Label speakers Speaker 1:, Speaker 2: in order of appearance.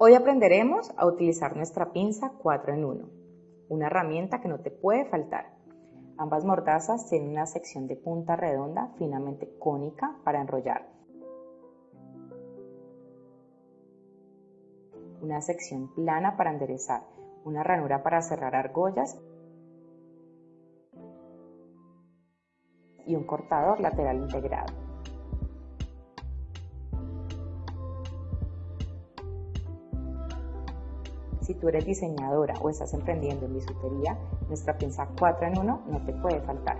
Speaker 1: Hoy aprenderemos a utilizar nuestra pinza 4 en 1, una herramienta que no te puede faltar. Ambas mordazas tienen una sección de punta redonda finamente cónica para enrollar. Una sección plana para enderezar, una ranura para cerrar argollas y un cortador lateral integrado. Si tú eres diseñadora o estás emprendiendo en bisutería, nuestra pinza 4 en 1 no te puede faltar.